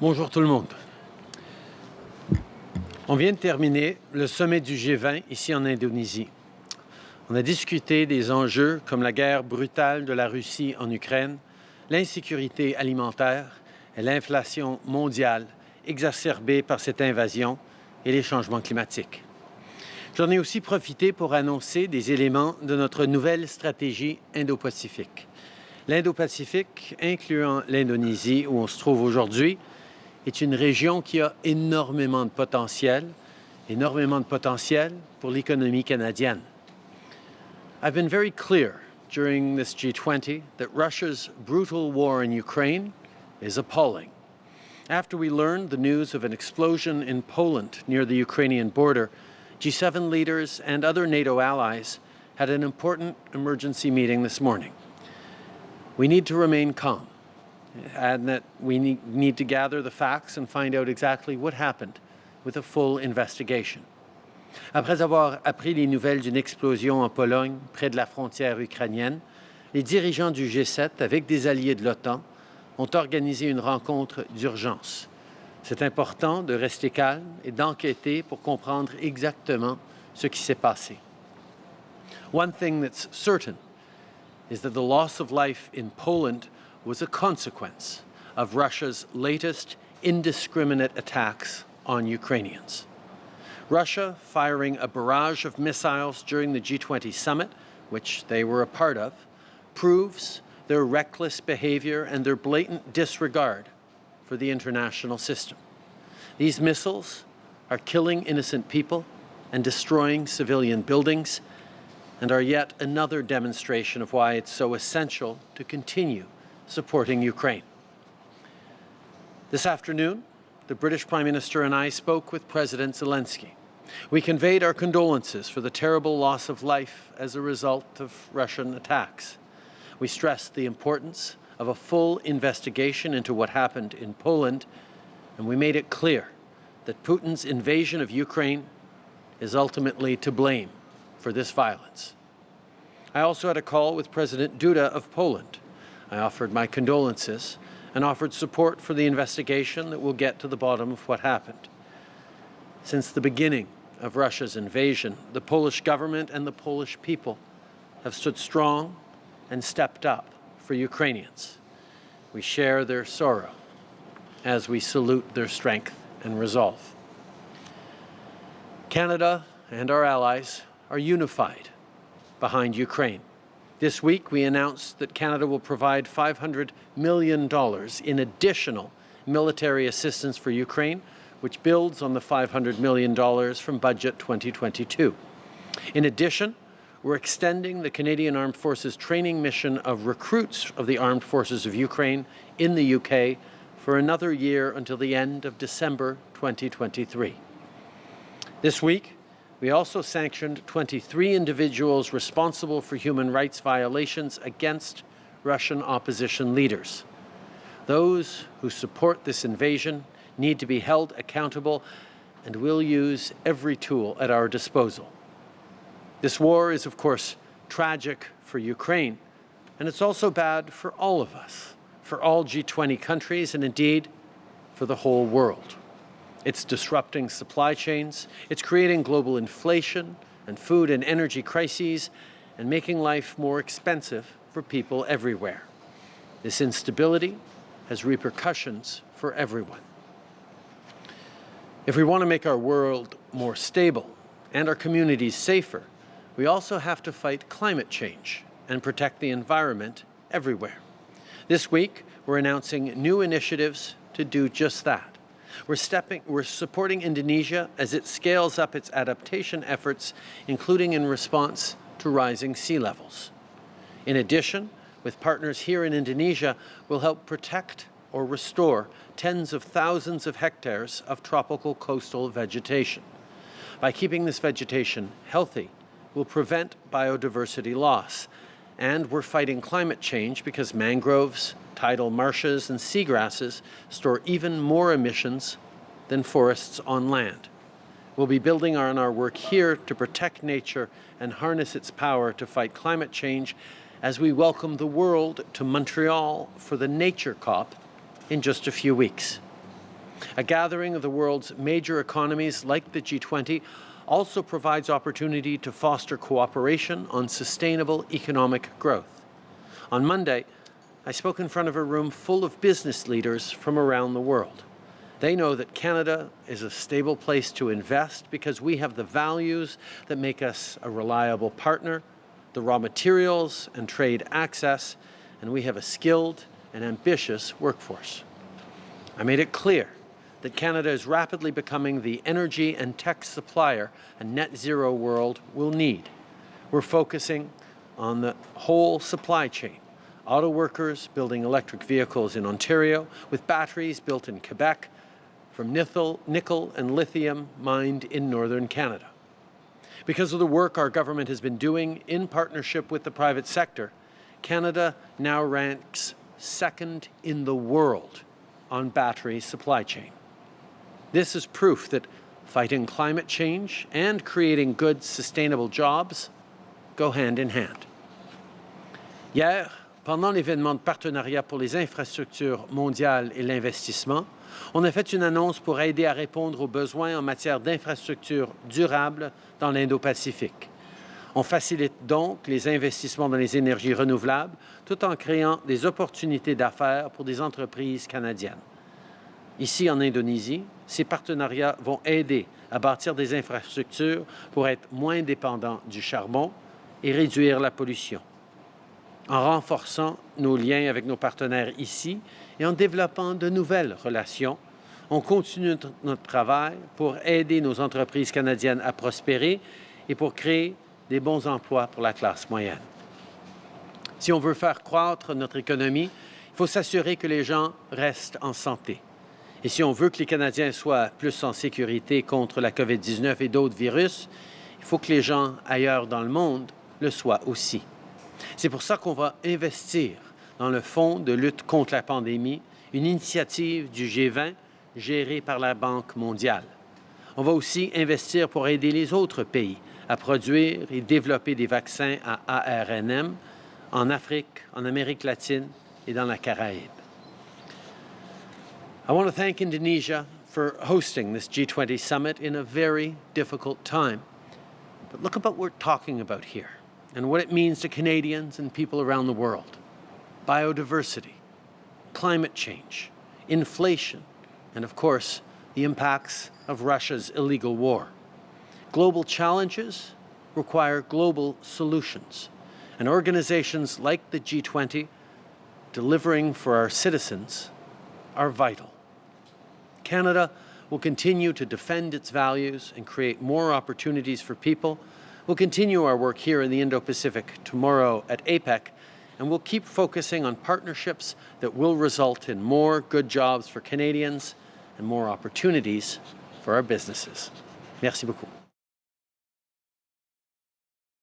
Bonjour tout le monde. On vient de terminer le sommet du G20 ici en Indonésie. On a discuté des enjeux comme la guerre brutale de la Russie en Ukraine, l'insécurité alimentaire et l'inflation mondiale exacerbée par cette invasion et les changements climatiques. J'en ai aussi profité pour annoncer des éléments de notre nouvelle stratégie Indo-Pacifique. L'Indo-Pacifique, incluant l'Indonésie où on se trouve aujourd'hui, est une région qui a énormément de potentiel, énormément de potentiel pour l'économie canadienne. I've been very clear during this G20 that Russia's brutal war in Ukraine is appalling. After we learned the news of an explosion in Poland near the Ukrainian border, G7 leaders and other NATO allies had an important emergency meeting this morning. We need to remain calm and that we need to gather the facts and find out exactly what happened with a full investigation. Après avoir appris les nouvelles d'une explosion en Pologne, près de la frontière ukrainienne, les dirigeants du G7, avec des alliés de l'OTAN, ont organisé une rencontre d'urgence. C'est important de rester calme et d'enquêter pour comprendre exactement ce qui s'est passé. One thing that's certain is that the loss of life in Poland was a consequence of Russia's latest indiscriminate attacks on Ukrainians. Russia firing a barrage of missiles during the G20 summit, which they were a part of, proves their reckless behavior and their blatant disregard for the international system. These missiles are killing innocent people and destroying civilian buildings and are yet another demonstration of why it's so essential to continue supporting Ukraine. This afternoon, the British Prime Minister and I spoke with President Zelensky. We conveyed our condolences for the terrible loss of life as a result of Russian attacks. We stressed the importance of a full investigation into what happened in Poland, and we made it clear that Putin's invasion of Ukraine is ultimately to blame for this violence. I also had a call with President Duda of Poland. I offered my condolences and offered support for the investigation that will get to the bottom of what happened. Since the beginning of Russia's invasion, the Polish government and the Polish people have stood strong and stepped up for Ukrainians. We share their sorrow as we salute their strength and resolve. Canada and our allies are unified behind Ukraine. This week, we announced that Canada will provide $500 million in additional military assistance for Ukraine, which builds on the $500 million from Budget 2022. In addition, we're extending the Canadian Armed Forces training mission of recruits of the Armed Forces of Ukraine in the UK for another year until the end of December 2023. This week, we also sanctioned 23 individuals responsible for human rights violations against Russian opposition leaders. Those who support this invasion need to be held accountable and we'll use every tool at our disposal. This war is, of course, tragic for Ukraine, and it's also bad for all of us, for all G20 countries, and indeed for the whole world. It's disrupting supply chains, it's creating global inflation and food and energy crises, and making life more expensive for people everywhere. This instability has repercussions for everyone. If we want to make our world more stable and our communities safer, we also have to fight climate change and protect the environment everywhere. This week, we're announcing new initiatives to do just that. We're, stepping, we're supporting Indonesia as it scales up its adaptation efforts, including in response to rising sea levels. In addition, with partners here in Indonesia, we'll help protect or restore tens of thousands of hectares of tropical coastal vegetation. By keeping this vegetation healthy, we'll prevent biodiversity loss. And we're fighting climate change because mangroves, tidal marshes and seagrasses store even more emissions than forests on land. We'll be building on our work here to protect nature and harness its power to fight climate change as we welcome the world to Montreal for the Nature COP in just a few weeks. A gathering of the world's major economies like the G20 also provides opportunity to foster cooperation on sustainable economic growth. On Monday, I spoke in front of a room full of business leaders from around the world. They know that Canada is a stable place to invest because we have the values that make us a reliable partner, the raw materials and trade access, and we have a skilled and ambitious workforce. I made it clear that Canada is rapidly becoming the energy and tech supplier a net zero world will need. We're focusing on the whole supply chain. Auto workers building electric vehicles in Ontario with batteries built in Quebec from nickel, nickel and lithium mined in northern Canada. Because of the work our government has been doing in partnership with the private sector, Canada now ranks second in the world on battery supply chain. This is proof that fighting climate change and creating good, sustainable jobs go hand in hand. Hier, pendant l'événement de partenariat pour les infrastructures mondiales et l'investissement, on a fait une annonce pour aider à répondre aux besoins en matière d'infrastructures durables dans l'Indo-Pacifique. On facilite donc les investissements dans les énergies renouvelables tout en créant des opportunités d'affaires pour des entreprises canadiennes. Ici, en Indonésie, ces partenariats vont aider à bâtir des infrastructures pour être moins dépendants du charbon et réduire la pollution. En renforçant nos liens avec nos partenaires ici et en développant de nouvelles relations, on continue notre travail pour aider nos entreprises canadiennes à prospérer et pour créer des bons emplois pour la classe moyenne. Si on veut faire croître notre économie, il faut s'assurer que les gens restent en santé. Et si on veut que les Canadiens soient plus en sécurité contre la COVID-19 et d'autres virus, il faut que les gens ailleurs dans le monde le soient aussi. C'est pour ça qu'on va investir dans le Fonds de lutte contre la pandémie, une initiative du G20 gérée par la Banque mondiale. On va aussi investir pour aider les autres pays à produire et développer des vaccins à ARNM en Afrique, en Amérique latine et dans la Caraïbe. I want to thank Indonesia for hosting this G20 summit in a very difficult time. But look at what we're talking about here and what it means to Canadians and people around the world. Biodiversity, climate change, inflation, and of course, the impacts of Russia's illegal war. Global challenges require global solutions, and organizations like the G20 delivering for our citizens are vital. Canada will continue to defend its values and create more opportunities for people. We'll continue our work here in the Indo-Pacific tomorrow at APEC, and we'll keep focusing on partnerships that will result in more good jobs for Canadians and more opportunities for our businesses. Merci beaucoup.